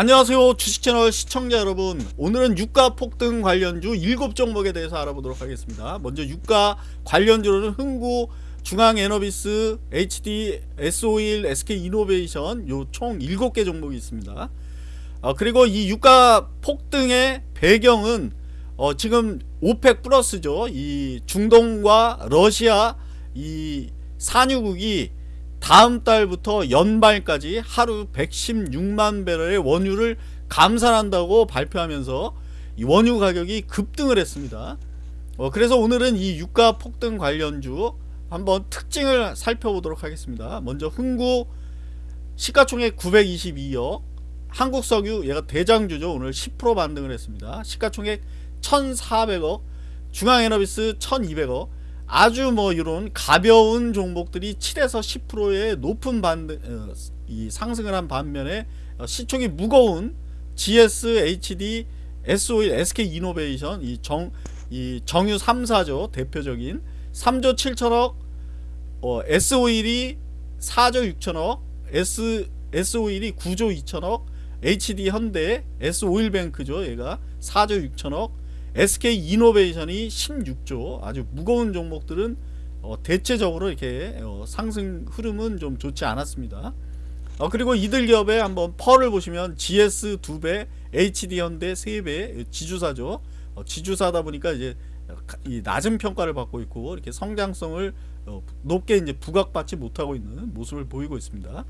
안녕하세요 주식채널 시청자 여러분. 오늘은 유가 폭등 관련주 7종목에 대해서 알아보도록 하겠습니다. 먼저 유가 관련주로는 흥구 중앙에너비스 HD S51 SK이노베이션 요 총 7개 종목이 있습니다. 어, 그리고 이 유가 폭등의 배경은 어, 지금 오펙 플러스죠. 이 중동과 러시아 이 산유국이 다음 달부터 연말까지 하루 116만 배럴의 원유를 감산한다고 발표하면서 이 원유 가격이 급등을 했습니다. 어, 그래서 오늘은 이 유가 폭등 관련주 한번 특징을 살펴보도록 하겠습니다. 먼저 흥구 시가총액 922억 한국석유 얘가 대장주죠. 오늘 10% 반등을 했습니다. 시가총액 1400억 중앙에너비스 1200억 아주 뭐 이런 가벼운 종목들이 7에서 10%의 높은 반등 어, 이 상승을 한 반면에 어, 시총이 무거운 GS, HD, S51, SK 이노베이션 이 정 이 정유 3사죠 대표적인 3조 7천억 어, S51이 4조 6천억 S S51이 9조 2천억 HD 현대 S51뱅크죠. 얘가 4조 6천억 SK 이노베이션이 16조 아주 무거운 종목들은 어, 대체적으로 이렇게 어, 상승 흐름은 좀 좋지 않았습니다. 어, 그리고 이들 기업의 한번 펄을 보시면 GS 2배, HD 현대 3배 지주사죠. 어, 지주사다 보니까 이제 이 낮은 평가를 받고 있고 이렇게 성장성을 어, 높게 이제 부각받지 못하고 있는 모습을 보이고 있습니다.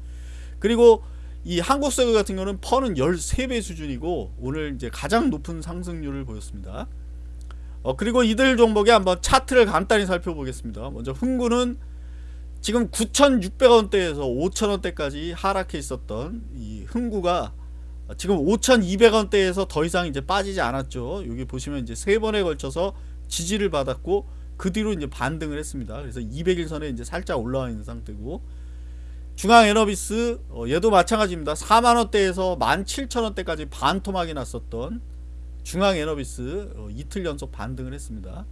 그리고 이 한국석유 같은 경우는 펀은 13배 수준이고 오늘 이제 가장 높은 상승률을 보였습니다. 어, 그리고 이들 종목에 한번 차트를 간단히 살펴보겠습니다. 먼저 흥구는 지금 9,600원대에서 5,000원대까지 하락해 있었던 이 흥구가 지금 5,200원대에서 더 이상 이제 빠지지 않았죠. 여기 보시면 이제 세 번에 걸쳐서 지지를 받았고 그 뒤로 이제 반등을 했습니다. 그래서 200일선에 이제 살짝 올라와 있는 상태고 중앙에너비스 어, 얘도 마찬가지입니다. 4만원대에서 17,000원대까지 반토막이 났었던 중앙에너비스 어, 이틀 연속 반등을 했습니다.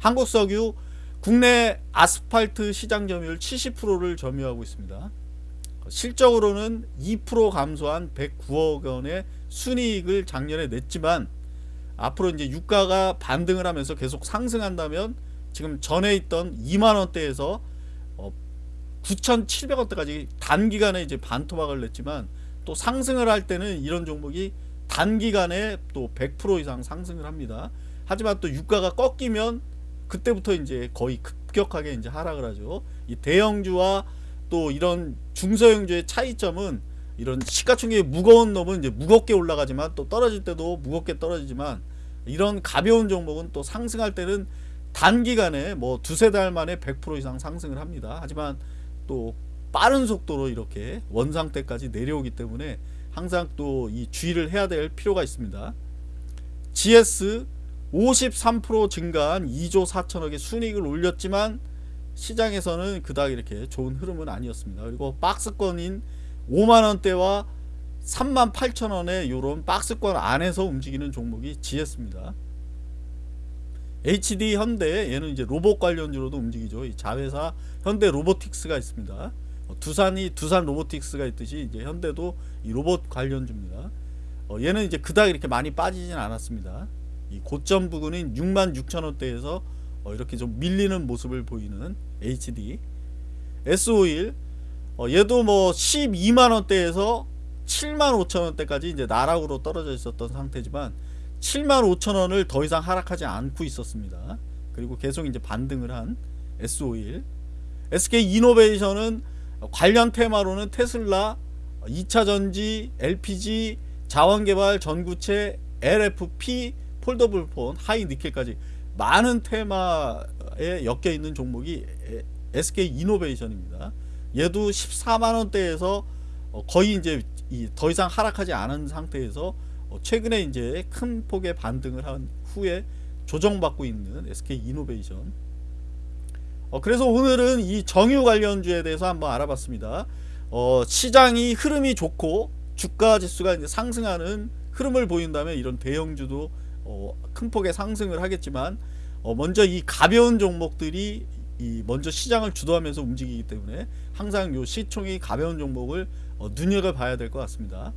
한국석유 국내 아스팔트 시장 점유율 70%를 점유하고 있습니다. 실적으로는 2% 감소한 109억 원의 순이익을 작년에 냈지만 앞으로 이제 유가가 반등을 하면서 계속 상승한다면 지금 전에 있던 2만 원대에서 9,700원대까지 단기간에 이제 반토막을 냈지만 또 상승을 할 때는 이런 종목이 단기간에 또 100% 이상 상승을 합니다. 하지만 또 유가가 꺾이면 그때부터 이제 거의 급격하게 이제 하락을 하죠. 이 대형주와 또 이런 중소형주의 차이점은 이런 시가총액이 무거운 놈은 이제 무겁게 올라가지만 또 떨어질 때도 무겁게 떨어지지만 이런 가벼운 종목은 또 상승할 때는 단기간에 뭐 두세 달 만에 100% 이상 상승을 합니다. 하지만 또 빠른 속도로 이렇게 원상태까지 내려오기 때문에 항상 또 이 주의를 해야 될 필요가 있습니다. GS 53% 증가한 2조 4천억의 순익을 올렸지만 시장에서는 그닥 이렇게 좋은 흐름은 아니었습니다. 그리고 박스권인 5만원대와 3만 8천원의 이런 박스권 안에서 움직이는 종목이 GS입니다. HD 현대 얘는 이제 로봇 관련주로도 움직이죠. 이 자회사 현대 로보틱스가 있습니다. 어, 두산이 두산 로보틱스가 있듯이 이제 현대도 이 로봇 관련주입니다. 어, 얘는 이제 그닥 이렇게 많이 빠지진 않았습니다. 이 고점 부근인 6만 6천 원대에서 어, 이렇게 좀 밀리는 모습을 보이는 HD S51 어, 얘도 뭐 12만 원대에서 7만 5천 원대까지 이제 나락으로 떨어져 있었던 상태지만 7만 5천 원을 더 이상 하락하지 않고 있었습니다. 그리고 계속 이제 반등을 한 S51 SK 이노베이션은 관련 테마로는 테슬라 2차전지 LPG 자원개발 전구체 LFP 폴더블폰 하이니켈까지 많은 테마에 엮여 있는 종목이 SK 이노베이션입니다. 얘도 14만원대에서 거의 이제 더 이상 하락하지 않은 상태에서 어, 최근에 이제 큰 폭의 반등을 한 후에 조정받고 있는 SK 이노베이션. 어, 그래서 오늘은 이 정유 관련주에 대해서 한번 알아봤습니다. 어, 시장이 흐름이 좋고 주가 지수가 이제 상승하는 흐름을 보인다면 이런 대형주도 어, 큰 폭의 상승을 하겠지만 어, 먼저 이 가벼운 종목들이 이 먼저 시장을 주도하면서 움직이기 때문에 항상 요 시총이 가벼운 종목을 어, 눈여겨봐야 될 것 같습니다